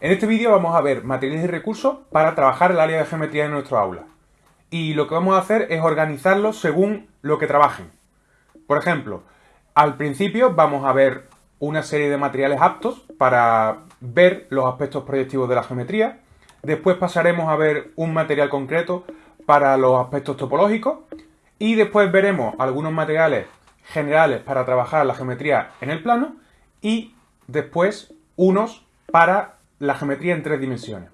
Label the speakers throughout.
Speaker 1: En este vídeo vamos a ver materiales y recursos para trabajar el área de geometría en nuestro aula. Y lo que vamos a hacer es organizarlos según lo que trabajen. Por ejemplo, al principio vamos a ver una serie de materiales aptos para ver los aspectos proyectivos de la geometría. Después pasaremos a ver un material concreto para los aspectos topológicos. Y después veremos algunos materiales generales para trabajar la geometría en el plano. Y después unos para la geometría en tres dimensiones.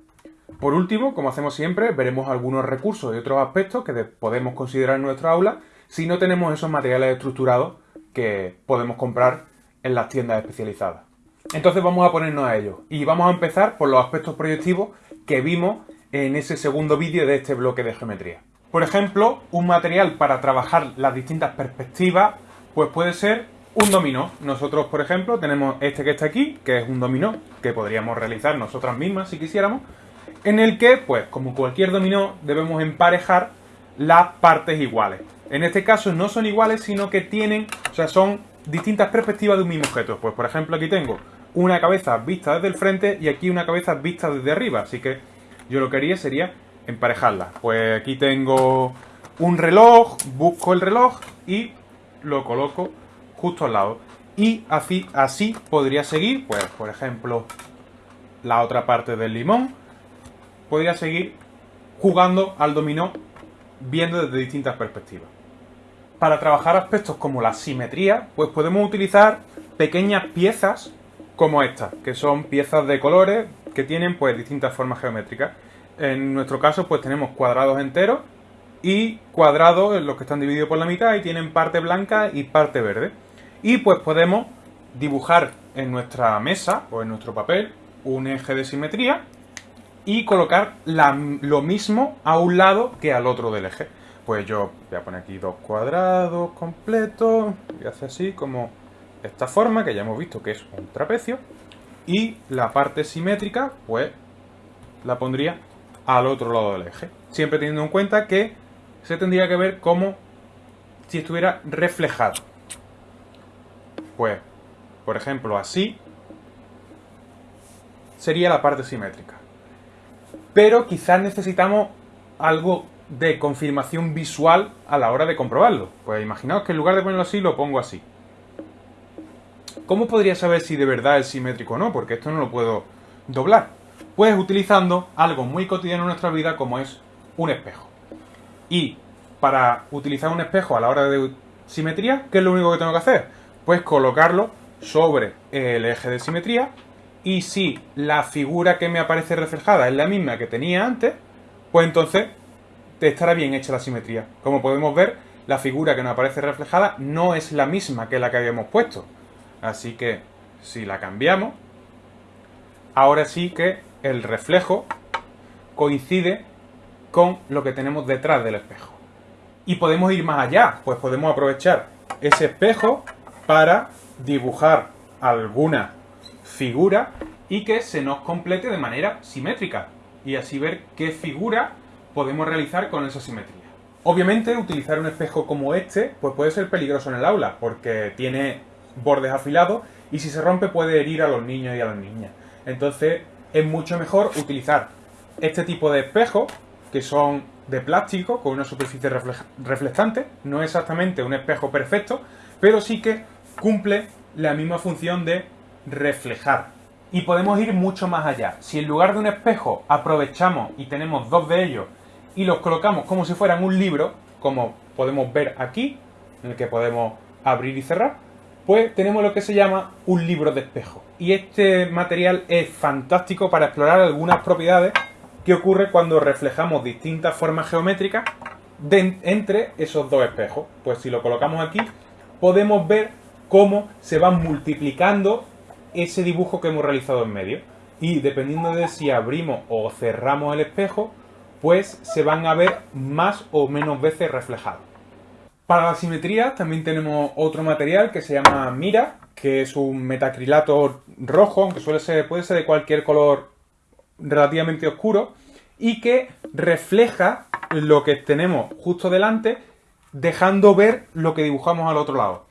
Speaker 1: Por último, como hacemos siempre, veremos algunos recursos y otros aspectos que podemos considerar en nuestra aula si no tenemos esos materiales estructurados que podemos comprar en las tiendas especializadas. Entonces vamos a ponernos a ello y vamos a empezar por los aspectos proyectivos que vimos en ese segundo vídeo de este bloque de geometría. Por ejemplo, un material para trabajar las distintas perspectivas pues puede ser un dominó. Nosotros, por ejemplo, tenemos este que está aquí, que es un dominó, que podríamos realizar nosotras mismas si quisiéramos, en el que, pues, como cualquier dominó, debemos emparejar las partes iguales. En este caso no son iguales, sino que tienen, o sea, son distintas perspectivas de un mismo objeto. Pues, por ejemplo, aquí tengo una cabeza vista desde el frente y aquí una cabeza vista desde arriba. Así que yo lo que haría sería emparejarlas. Pues aquí tengo un reloj, busco el reloj y lo coloco justo al lado. Y así, así podría seguir, pues por ejemplo, la otra parte del limón. Podría seguir jugando al dominó viendo desde distintas perspectivas. Para trabajar aspectos como la simetría, pues podemos utilizar pequeñas piezas como estas, que son piezas de colores que tienen pues distintas formas geométricas. En nuestro caso pues tenemos cuadrados enteros y cuadrados en los que están divididos por la mitad y tienen parte blanca y parte verde. Y pues podemos dibujar en nuestra mesa o en nuestro papel un eje de simetría y colocar lo mismo a un lado que al otro del eje. Pues yo voy a poner aquí dos cuadrados completos, y hace así como esta forma que ya hemos visto que es un trapecio y la parte simétrica pues la pondría al otro lado del eje. Siempre teniendo en cuenta que se tendría que ver como si estuviera reflejado. Pues, por ejemplo, así sería la parte simétrica. Pero quizás necesitamos algo de confirmación visual a la hora de comprobarlo. Pues imaginaos que en lugar de ponerlo así, lo pongo así. ¿Cómo podría saber si de verdad es simétrico o no? Porque esto no lo puedo doblar. Pues utilizando algo muy cotidiano en nuestra vida como es un espejo. Y para utilizar un espejo a la hora de simetría, ¿qué es lo único que tengo que hacer? Pues colocarlo sobre el eje de simetría y si la figura que me aparece reflejada es la misma que tenía antes, pues entonces estará bien hecha la simetría. Como podemos ver, la figura que nos aparece reflejada no es la misma que la que habíamos puesto. Así que si la cambiamos, ahora sí que el reflejo coincide con lo que tenemos detrás del espejo. Y podemos ir más allá, pues podemos aprovechar ese espejo para dibujar alguna figura y que se nos complete de manera simétrica y así ver qué figura podemos realizar con esa simetría. Obviamente utilizar un espejo como este pues puede ser peligroso en el aula porque tiene bordes afilados y si se rompe puede herir a los niños y a las niñas. Entonces es mucho mejor utilizar este tipo de espejos que son de plástico con una superficie reflectante, no exactamente un espejo perfecto, pero sí que cumple la misma función de reflejar. Y podemos ir mucho más allá. Si en lugar de un espejo aprovechamos y tenemos dos de ellos y los colocamos como si fueran un libro, como podemos ver aquí, en el que podemos abrir y cerrar, pues tenemos lo que se llama un libro de espejo. Y este material es fantástico para explorar algunas propiedades que ocurre cuando reflejamos distintas formas geométricas entre esos dos espejos. Pues si lo colocamos aquí, podemos ver cómo se va multiplicando ese dibujo que hemos realizado en medio. Y dependiendo de si abrimos o cerramos el espejo, pues se van a ver más o menos veces reflejados. Para la simetría también tenemos otro material que se llama Mira, que es un metacrilato rojo, aunque suele ser, puede ser de cualquier color relativamente oscuro, y que refleja lo que tenemos justo delante, dejando ver lo que dibujamos al otro lado.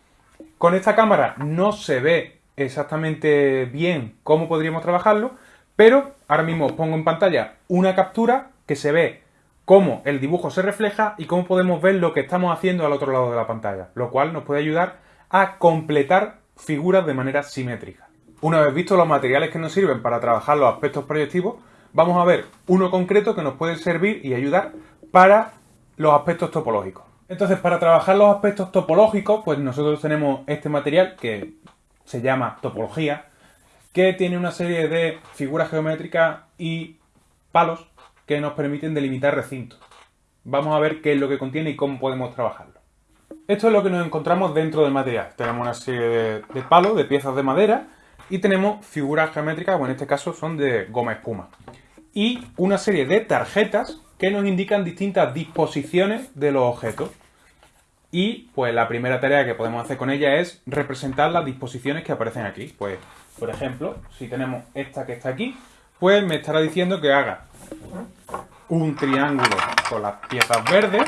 Speaker 1: Con esta cámara no se ve exactamente bien cómo podríamos trabajarlo, Pero ahora mismo os pongo en pantalla una captura que se ve cómo el dibujo se refleja y cómo podemos ver lo que estamos haciendo al otro lado de la pantalla, lo cual nos puede ayudar a completar figuras de manera simétrica. Una vez visto los materiales que nos sirven para trabajar los aspectos proyectivos, vamos a ver uno concreto que nos puede servir y ayudar para los aspectos topológicos. Entonces, para trabajar los aspectos topológicos, pues nosotros tenemos este material que se llama topología, que tiene una serie de figuras geométricas y palos que nos permiten delimitar recintos. Vamos a ver qué es lo que contiene y cómo podemos trabajarlo. Esto es lo que nos encontramos dentro del material. Tenemos una serie de, palos, de piezas de madera y tenemos figuras geométricas, o en este caso son de goma espuma. Y una serie de tarjetas que nos indican distintas disposiciones de los objetos. Y pues la primera tarea que podemos hacer con ella es representar las disposiciones que aparecen aquí. Pues, por ejemplo, si tenemos esta que está aquí, pues me estará diciendo que haga un triángulo con las piezas verdes,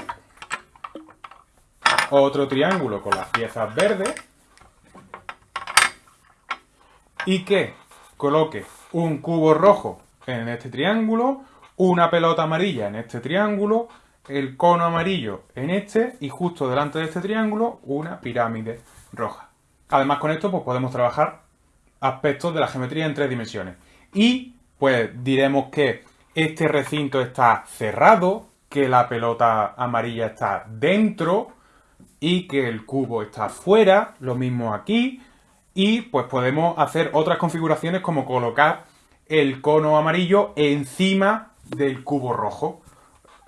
Speaker 1: otro triángulo con las piezas verdes y que coloque un cubo rojo en este triángulo, una pelota amarilla en este triángulo, el cono amarillo en este y justo delante de este triángulo una pirámide roja. Además con esto pues podemos trabajar aspectos de la geometría en tres dimensiones. Y pues diremos que este recinto está cerrado, que la pelota amarilla está dentro y que el cubo está fuera, lo mismo aquí. Y pues podemos hacer otras configuraciones como colocar el cono amarillo encima del cubo rojo.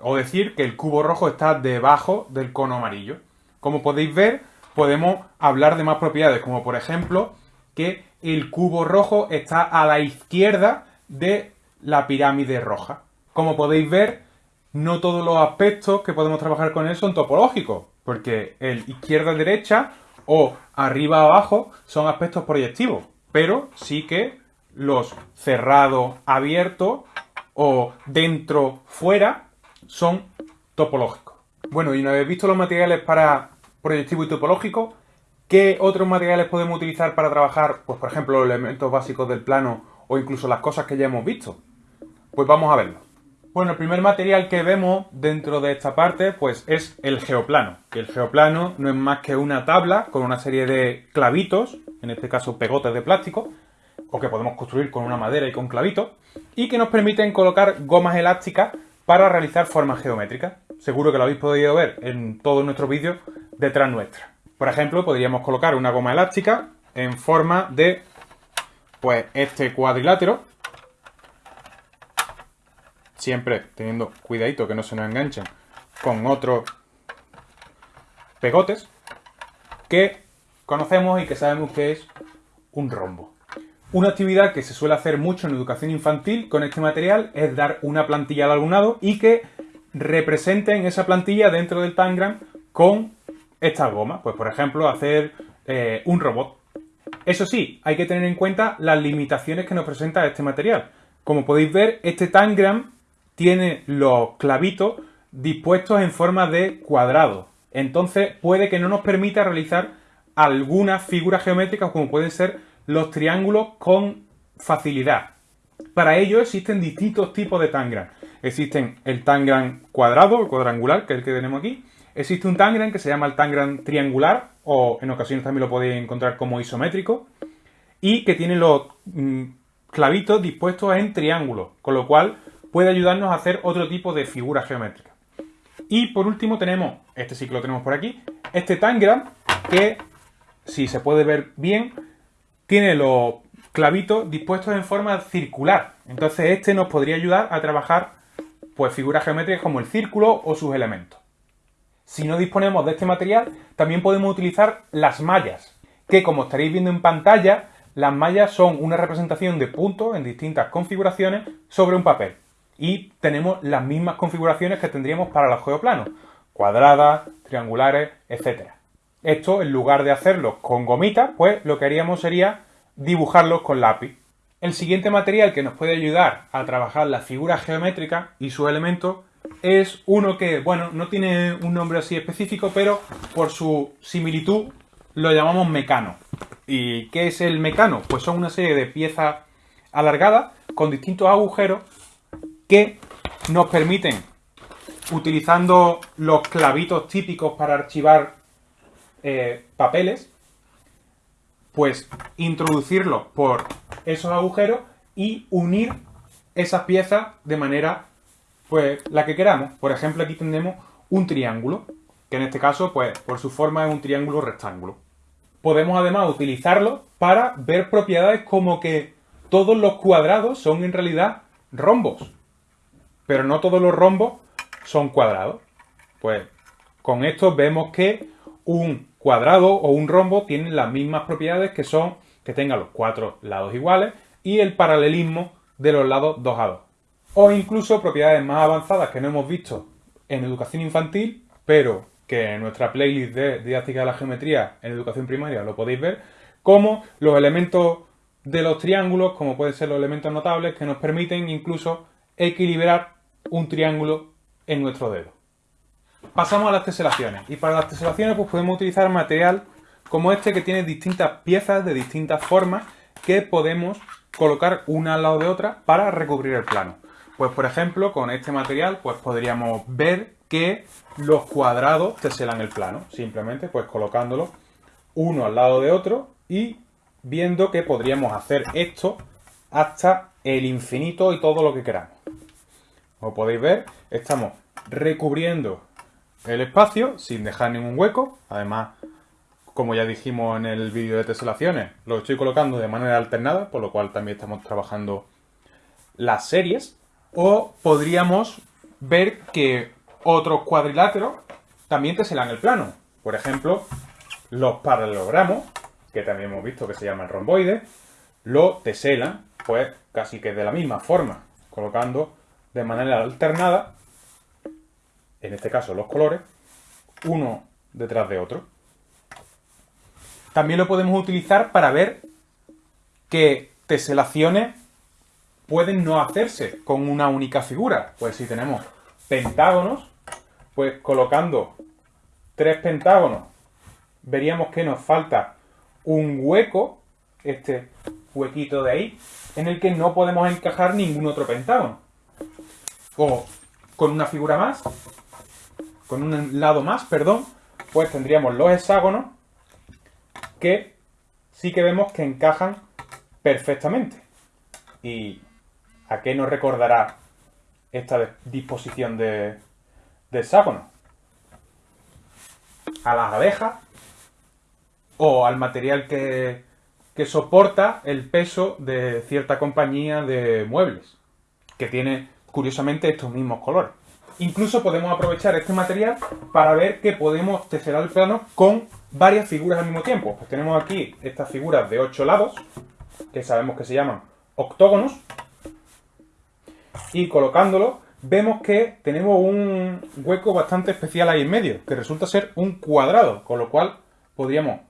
Speaker 1: O decir que el cubo rojo está debajo del cono amarillo. Como podéis ver, podemos hablar de más propiedades, como por ejemplo que el cubo rojo está a la izquierda de la pirámide roja. Como podéis ver, no todos los aspectos que podemos trabajar con él son topológicos, porque el izquierda-derecha o arriba-abajo son aspectos proyectivos, pero sí que los cerrado-abierto o dentro-fuera son topológicos. Bueno, y una vez visto los materiales para proyectivo y topológico, ¿qué otros materiales podemos utilizar para trabajar, pues por ejemplo, los elementos básicos del plano o incluso las cosas que ya hemos visto? Pues vamos a verlo. Bueno, el primer material que vemos dentro de esta parte pues es el geoplano, el geoplano no es más que una tabla con una serie de clavitos, en este caso pegotes de plástico, o que podemos construir con una madera y con clavitos, y que nos permiten colocar gomas elásticas para realizar formas geométricas. Seguro que lo habéis podido ver en todos nuestros vídeos detrás nuestra. Por ejemplo, podríamos colocar una goma elástica en forma de pues este cuadrilátero, siempre teniendo cuidadito que no se nos enganchen con otros pegotes que conocemos y que sabemos que es un rombo. Una actividad que se suele hacer mucho en educación infantil con este material es dar una plantilla al alumnado y que representen esa plantilla dentro del Tangram con estas gomas. Pues por ejemplo hacer eh, un robot. Eso sí, hay que tener en cuenta las limitaciones que nos presenta este material. Como podéis ver, este Tangram tiene los clavitos dispuestos en forma de cuadrado. Entonces puede que no nos permita realizar algunas figuras geométricas como pueden ser los triángulos con facilidad. Para ello existen distintos tipos de tangram. Existen el tangram cuadrado, cuadrangular, que es el que tenemos aquí. Existe un tangram que se llama el tangram triangular, o en ocasiones también lo podéis encontrar como isométrico, y que tiene los mm, clavitos dispuestos en triángulo, con lo cual puede ayudarnos a hacer otro tipo de figura geométrica. Y por último tenemos, este sí que lo tenemos por aquí, este tangram que, si se puede ver bien, tiene los clavitos dispuestos en forma circular. Entonces este nos podría ayudar a trabajar pues figuras geométricas como el círculo o sus elementos. Si no disponemos de este material, también podemos utilizar las mallas, que como estaréis viendo en pantalla, las mallas son una representación de puntos en distintas configuraciones sobre un papel. Y tenemos las mismas configuraciones que tendríamos para los geoplanos, cuadradas, triangulares, etc. Esto, en lugar de hacerlo con gomitas, pues lo que haríamos sería dibujarlos con lápiz. El siguiente material que nos puede ayudar a trabajar la figura geométrica y sus elementos es uno que, bueno, no tiene un nombre así específico, pero por su similitud lo llamamos mecano. ¿Y qué es el mecano? Pues son una serie de piezas alargadas con distintos agujeros que nos permiten, utilizando los clavitos típicos para archivar eh, papeles, pues introducirlos por esos agujeros y unir esas piezas de manera, pues, la que queramos. Por ejemplo, aquí tenemos un triángulo, que en este caso, pues, por su forma es un triángulo rectángulo. Podemos además utilizarlo para ver propiedades como que todos los cuadrados son en realidad rombos, pero no todos los rombos son cuadrados. Pues con esto vemos que un cuadrado o un rombo tienen las mismas propiedades que son que tenga los cuatro lados iguales y el paralelismo de los lados 2 a 2. O incluso propiedades más avanzadas que no hemos visto en educación infantil, pero que en nuestra playlist de didáctica de la geometría en educación primaria lo podéis ver, como los elementos de los triángulos, como pueden ser los elementos notables, que nos permiten incluso equilibrar un triángulo en nuestro dedo. Pasamos a las teselaciones. Y para las teselaciones pues podemos utilizar material como este que tiene distintas piezas de distintas formas que podemos colocar una al lado de otra para recubrir el plano. Pues por ejemplo, con este material pues podríamos ver que los cuadrados teselan el plano. Simplemente pues colocándolo uno al lado de otro y viendo que podríamos hacer esto hasta el infinito y todo lo que queramos. Como podéis ver, estamos recubriendo el espacio sin dejar ningún hueco. Además, como ya dijimos en el vídeo de teselaciones, lo estoy colocando de manera alternada, por lo cual también estamos trabajando las series. O podríamos ver que otros cuadriláteros también teselan el plano. Por ejemplo, los paralelogramos, que también hemos visto que se llaman romboides, lo teselan, pues casi que de la misma forma, colocando de manera alternada en este caso los colores, uno detrás de otro. También lo podemos utilizar para ver que teselaciones pueden no hacerse con una única figura. Pues si tenemos pentágonos, pues colocando tres pentágonos, veríamos que nos falta un hueco, este huequito de ahí, en el que no podemos encajar ningún otro pentágono. O con una figura más, con un lado más, perdón, pues tendríamos los hexágonos que sí que vemos que encajan perfectamente. ¿Y a qué nos recordará esta disposición de, hexágonos? A las abejas o al material que, que soporta el peso de cierta compañía de muebles, que tiene curiosamente estos mismos colores. Incluso podemos aprovechar este material para ver que podemos teselar el plano con varias figuras al mismo tiempo. Pues tenemos aquí estas figuras de 8 lados, que sabemos que se llaman octógonos. Y colocándolo, vemos que tenemos un hueco bastante especial ahí en medio, que resulta ser un cuadrado, con lo cual podríamos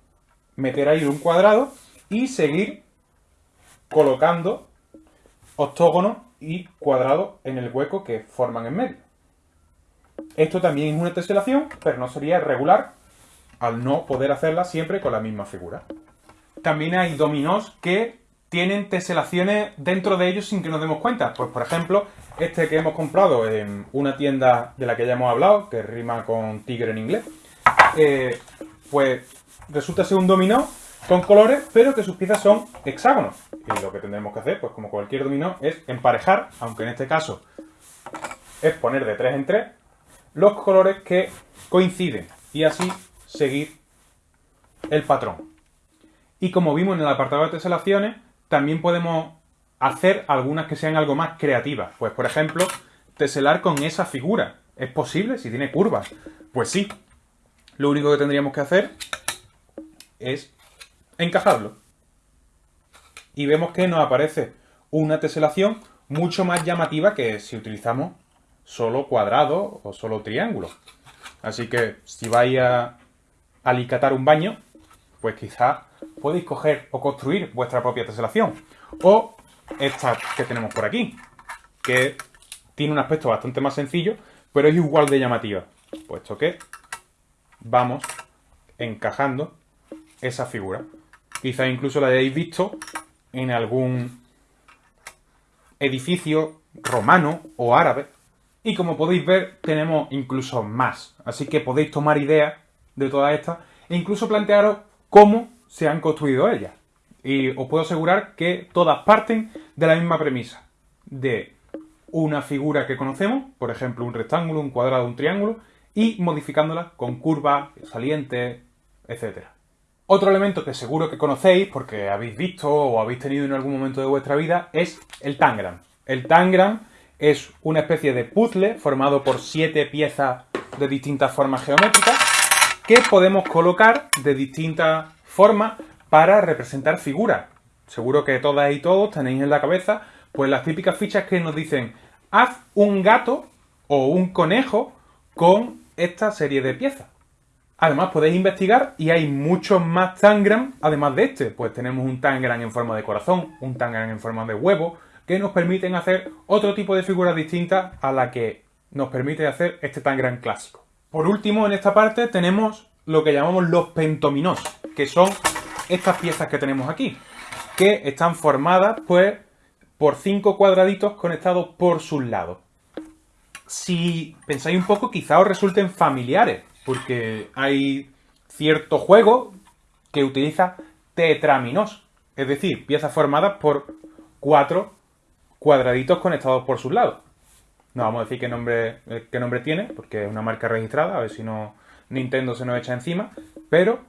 Speaker 1: meter ahí un cuadrado y seguir colocando octógonos y cuadrados en el hueco que forman en medio. Esto también es una teselación, pero no sería regular al no poder hacerla siempre con la misma figura. También hay dominós que tienen teselaciones dentro de ellos sin que nos demos cuenta. Pues por ejemplo, este que hemos comprado en una tienda de la que ya hemos hablado, que rima con tigre en inglés, eh, pues resulta ser un dominó con colores, pero que sus piezas son hexágonos. Y lo que tendremos que hacer, pues como cualquier dominó, es emparejar, aunque en este caso es poner de 3 en 3, los colores que coinciden y así seguir el patrón. Y como vimos en el apartado de teselaciones, también podemos hacer algunas que sean algo más creativas. Pues por ejemplo, teselar con esa figura. ¿Es posible si tiene curvas? Pues sí. Lo único que tendríamos que hacer es encajarlo. Y vemos que nos aparece una teselación mucho más llamativa que si utilizamos solo cuadrado o solo triángulo. Así que si vais a alicatar un baño, pues quizás podéis coger o construir vuestra propia teselación. O esta que tenemos por aquí, que tiene un aspecto bastante más sencillo, pero es igual de llamativa. Puesto que vamos encajando esa figura. Quizás incluso la hayáis visto en algún edificios romanos o árabes. Y como podéis ver, tenemos incluso más. Así que podéis tomar ideas de todas estas e incluso plantearos cómo se han construido ellas. Y os puedo asegurar que todas parten de la misma premisa. De una figura que conocemos, por ejemplo un rectángulo, un cuadrado, un triángulo, y modificándola con curvas, salientes, etc. Otro elemento que seguro que conocéis, porque habéis visto o habéis tenido en algún momento de vuestra vida, es el tangram. El tangram es una especie de puzzle formado por siete piezas de distintas formas geométricas que podemos colocar de distintas formas para representar figuras. Seguro que todas y todos tenéis en la cabeza pues las típicas fichas que nos dicen haz un gato o un conejo con esta serie de piezas. Además podéis investigar y hay muchos más tangram además de este. Pues tenemos un tangram en forma de corazón, un tangram en forma de huevo, que nos permiten hacer otro tipo de figuras distintas a la que nos permite hacer este tangram clásico. Por último, en esta parte tenemos lo que llamamos los pentominos, que son estas piezas que tenemos aquí, que están formadas pues por cinco cuadraditos conectados por sus lados. Si pensáis un poco, quizá os resulten familiares, porque hay cierto juego que utiliza tetraminos, es decir, piezas formadas por cuatro cuadraditos conectados por sus lados. No vamos a decir qué nombre, eh, qué nombre tiene, porque es una marca registrada, a ver si no Nintendo se nos echa encima, pero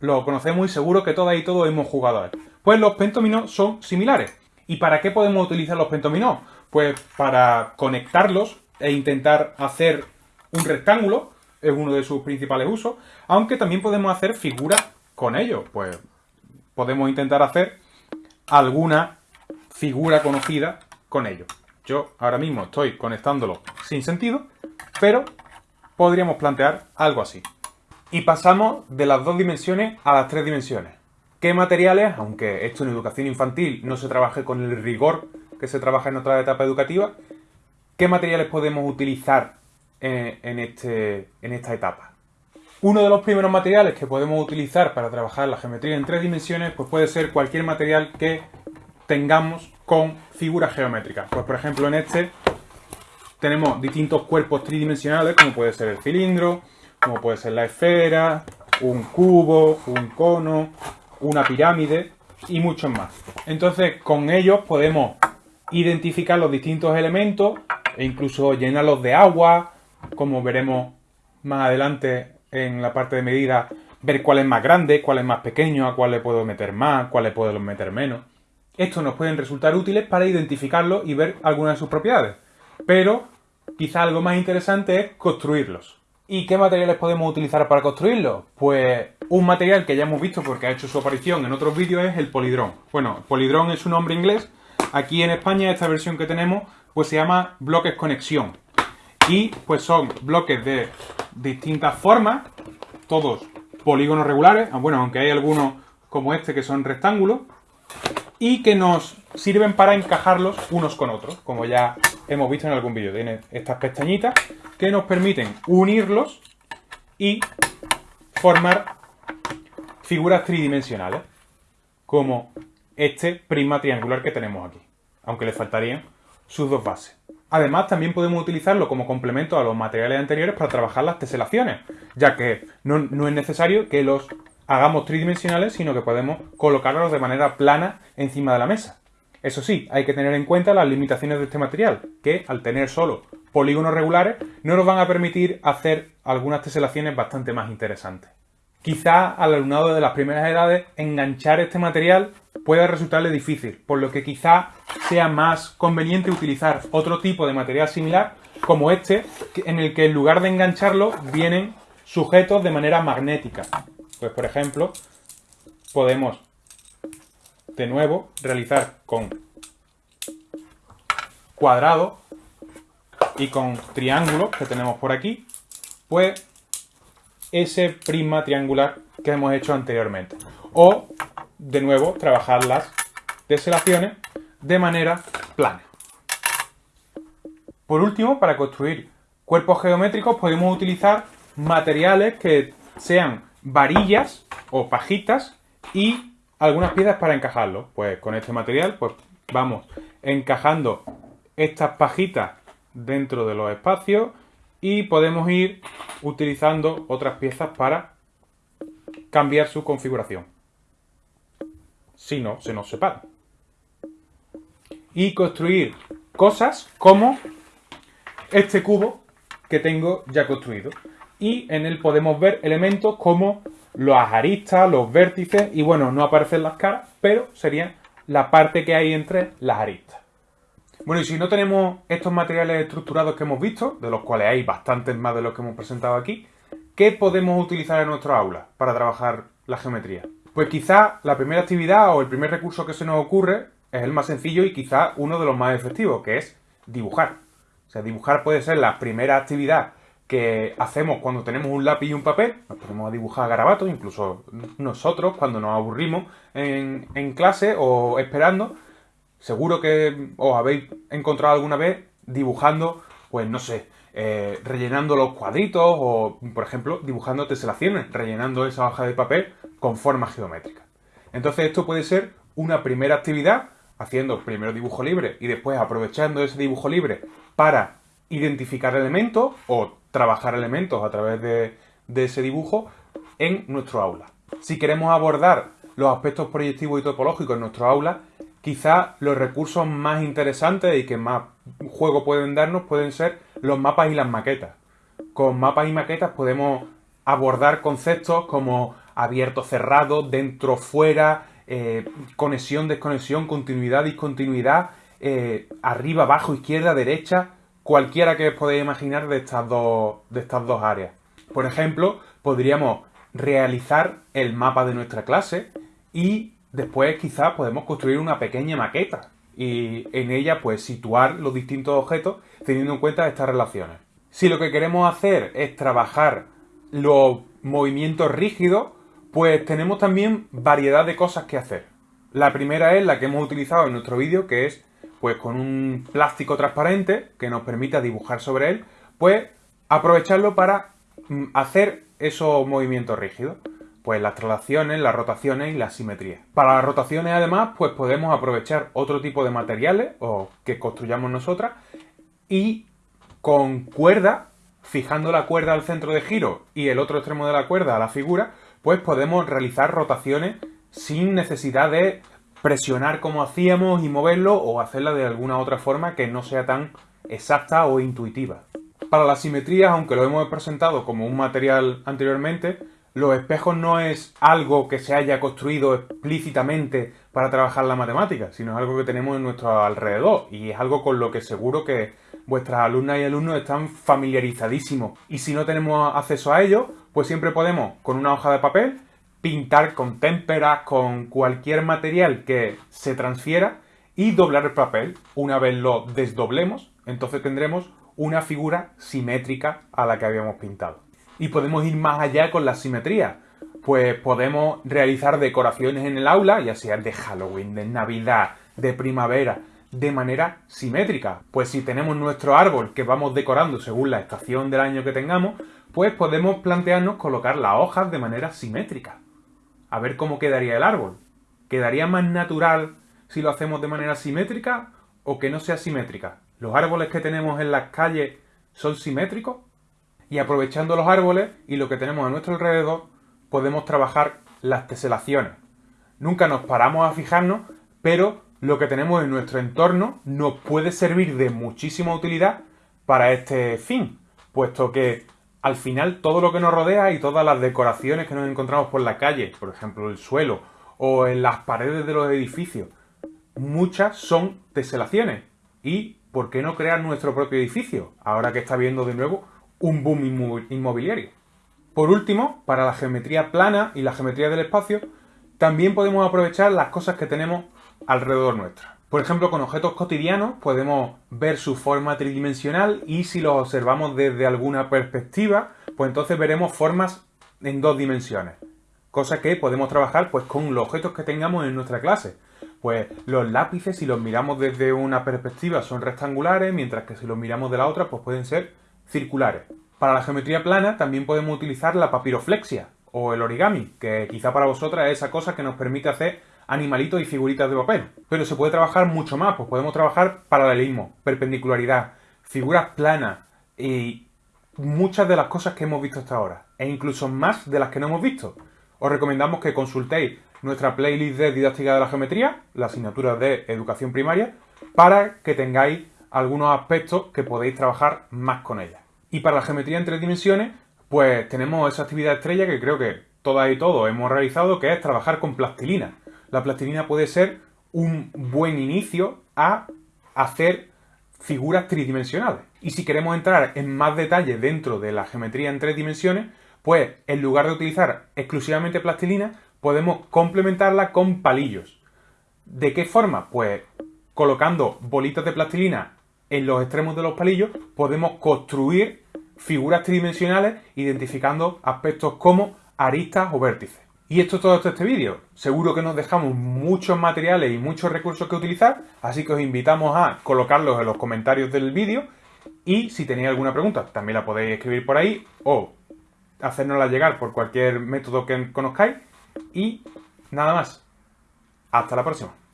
Speaker 1: lo conocemos y seguro que todas y todos hemos jugado a él. Pues los pentominos son similares. ¿Y para qué podemos utilizar los pentominos? Pues para conectarlos e intentar hacer un rectángulo es uno de sus principales usos, aunque también podemos hacer figuras con ellos, pues podemos intentar hacer alguna figura conocida con. Yo ahora mismo estoy conectándolo sin sentido, pero podríamos plantear algo así. Y pasamos de las dos dimensiones a las tres dimensiones. ¿Qué materiales, aunque esto en educación infantil no se trabaje con el rigor que se trabaja en otra etapa educativa, qué materiales podemos utilizar en, este, en esta etapa. Uno de los primeros materiales que podemos utilizar para trabajar la geometría en tres dimensiones pues puede ser cualquier material que tengamos con figuras geométricas. Pues por ejemplo en este tenemos distintos cuerpos tridimensionales como puede ser el cilindro, como puede ser la esfera, un cubo, un cono, una pirámide y muchos más. Entonces con ellos podemos identificar los distintos elementos e incluso llenarlos de agua, como veremos más adelante en la parte de medida, ver cuál es más grande, cuál es más pequeño, a cuál le puedo meter más, cuál le puedo meter menos. Estos nos pueden resultar útiles para identificarlos y ver algunas de sus propiedades. Pero quizá algo más interesante es construirlos. ¿Y qué materiales podemos utilizar para construirlos? Pues un material que ya hemos visto porque ha hecho su aparición en otros vídeos es el polidrón. Bueno, polidrón es un nombre inglés. Aquí en España esta versión que tenemos pues se llama bloques conexión y pues son bloques de distintas formas, todos polígonos regulares, ah, bueno, aunque hay algunos como este que son rectángulos, y que nos sirven para encajarlos unos con otros, como ya hemos visto en algún vídeo. Tiene estas pestañitas que nos permiten unirlos y formar figuras tridimensionales, como este prisma triangular que tenemos aquí, aunque le faltarían sus dos bases. Además, también podemos utilizarlo como complemento a los materiales anteriores para trabajar las teselaciones, ya que no, es necesario que los hagamos tridimensionales, sino que podemos colocarlos de manera plana encima de la mesa. Eso sí, hay que tener en cuenta las limitaciones de este material, que al tener solo polígonos regulares no nos van a permitir hacer algunas teselaciones bastante más interesantes. Quizá al alumnado de las primeras edades enganchar este material pueda resultarle difícil, por lo que quizá sea más conveniente utilizar otro tipo de material similar como este, en el que en lugar de engancharlo vienen sujetos de manera magnética. Pues por ejemplo, podemos de nuevo realizar con cuadrado y con triángulos que tenemos por aquí, pues ese prisma triangular que hemos hecho anteriormente. O, de nuevo, trabajar las teselaciones de manera plana. Por último, para construir cuerpos geométricos podemos utilizar materiales que sean varillas o pajitas y algunas piezas para encajarlos. Pues con este material pues vamos encajando estas pajitas dentro de los espacios y podemos ir utilizando otras piezas para cambiar su configuración. Si no, se nos separa. Y construir cosas como este cubo que tengo ya construido. Y en él podemos ver elementos como los aristas, los vértices y bueno, no aparecen las caras, pero sería la parte que hay entre las aristas. Bueno, y si no tenemos estos materiales estructurados que hemos visto, de los cuales hay bastantes más de los que hemos presentado aquí, ¿qué podemos utilizar en nuestro aula para trabajar la geometría? Pues quizá la primera actividad o el primer recurso que se nos ocurre es el más sencillo y quizá uno de los más efectivos, que es dibujar. O sea, dibujar puede ser la primera actividad que hacemos cuando tenemos un lápiz y un papel, nos ponemos a dibujar garabatos, incluso nosotros cuando nos aburrimos en, en clase o esperando, Seguro que os habéis encontrado alguna vez dibujando, pues no sé, eh, rellenando los cuadritos o, por ejemplo, dibujando teselaciones, rellenando esa hoja de papel con formas geométricas. Entonces esto puede ser una primera actividad, haciendo primero dibujo libre y después aprovechando ese dibujo libre para identificar elementos o trabajar elementos a través de, ese dibujo en nuestro aula. Si queremos abordar los aspectos proyectivos y topológicos en nuestro aula, quizá los recursos más interesantes y que más juego pueden darnos pueden ser los mapas y las maquetas. Con mapas y maquetas podemos abordar conceptos como abierto, cerrado, dentro, fuera, eh, conexión, desconexión, continuidad, discontinuidad, eh, arriba, abajo, izquierda, derecha, cualquiera que os podáis imaginar de estas, dos, de estas dos áreas. Por ejemplo, podríamos realizar el mapa de nuestra clase y Después quizás podemos construir una pequeña maqueta y en ella pues situar los distintos objetos teniendo en cuenta estas relaciones. Si lo que queremos hacer es trabajar los movimientos rígidos, pues tenemos también variedad de cosas que hacer. La primera es la que hemos utilizado en nuestro vídeo, que es pues con un plástico transparente que nos permita dibujar sobre él, pues aprovecharlo para mm, hacer esos movimientos rígidos pues las traslaciones, las rotaciones y la simetría. Para las rotaciones además pues podemos aprovechar otro tipo de materiales o que construyamos nosotras y con cuerda, fijando la cuerda al centro de giro y el otro extremo de la cuerda a la figura, pues podemos realizar rotaciones sin necesidad de presionar como hacíamos y moverlo o hacerla de alguna otra forma que no sea tan exacta o intuitiva. Para las simetrías, aunque lo hemos presentado como un material anteriormente, los espejos no es algo que se haya construido explícitamente para trabajar la matemática, sino es algo que tenemos en nuestro alrededor y es algo con lo que seguro que vuestras alumnas y alumnos están familiarizadísimos. Y si no tenemos acceso a ello, pues siempre podemos, con una hoja de papel, pintar con témperas, con cualquier material que se transfiera y doblar el papel. Una vez lo desdoblemos, entonces tendremos una figura simétrica a la que habíamos pintado y podemos ir más allá con la simetría. Pues podemos realizar decoraciones en el aula, ya sea de Halloween, de Navidad, de primavera, de manera simétrica. Pues si tenemos nuestro árbol que vamos decorando según la estación del año que tengamos, pues podemos plantearnos colocar las hojas de manera simétrica. A ver cómo quedaría el árbol. ¿Quedaría más natural si lo hacemos de manera simétrica o que no sea simétrica? ¿Los árboles que tenemos en las calles son simétricos? y aprovechando los árboles y lo que tenemos a nuestro alrededor, podemos trabajar las teselaciones. Nunca nos paramos a fijarnos, pero lo que tenemos en nuestro entorno nos puede servir de muchísima utilidad para este fin, puesto que al final todo lo que nos rodea y todas las decoraciones que nos encontramos por la calle, por ejemplo el suelo o en las paredes de los edificios, muchas son teselaciones. ¿Y por qué no crear nuestro propio edificio? Ahora que está viendo de nuevo un boom inmobiliario. Por último, para la geometría plana y la geometría del espacio, también podemos aprovechar las cosas que tenemos alrededor nuestra. Por ejemplo, con objetos cotidianos podemos ver su forma tridimensional y si los observamos desde alguna perspectiva, pues entonces veremos formas en dos dimensiones. Cosa que podemos trabajar pues con los objetos que tengamos en nuestra clase. Pues los lápices, si los miramos desde una perspectiva, son rectangulares, mientras que si los miramos de la otra, pues pueden ser circulares. Para la geometría plana también podemos utilizar la papiroflexia o el origami, que quizá para vosotras es esa cosa que nos permite hacer animalitos y figuritas de papel. Pero se puede trabajar mucho más, pues podemos trabajar paralelismo, perpendicularidad, figuras planas y muchas de las cosas que hemos visto hasta ahora, e incluso más de las que no hemos visto. Os recomendamos que consultéis nuestra playlist de didáctica de la geometría, la asignatura de educación primaria, para que tengáis algunos aspectos que podéis trabajar más con ella. Y para la geometría en tres dimensiones, pues tenemos esa actividad estrella que creo que todas y todos hemos realizado, que es trabajar con plastilina. La plastilina puede ser un buen inicio a hacer figuras tridimensionales. Y si queremos entrar en más detalle dentro de la geometría en tres dimensiones, pues en lugar de utilizar exclusivamente plastilina, podemos complementarla con palillos. ¿De qué forma? Pues colocando bolitas de plastilina en los extremos de los palillos, podemos construir figuras tridimensionales identificando aspectos como aristas o vértices. Y esto es todo este vídeo. Seguro que nos dejamos muchos materiales y muchos recursos que utilizar, así que os invitamos a colocarlos en los comentarios del vídeo y si tenéis alguna pregunta también la podéis escribir por ahí o hacérnosla llegar por cualquier método que conozcáis y nada más. Hasta la próxima.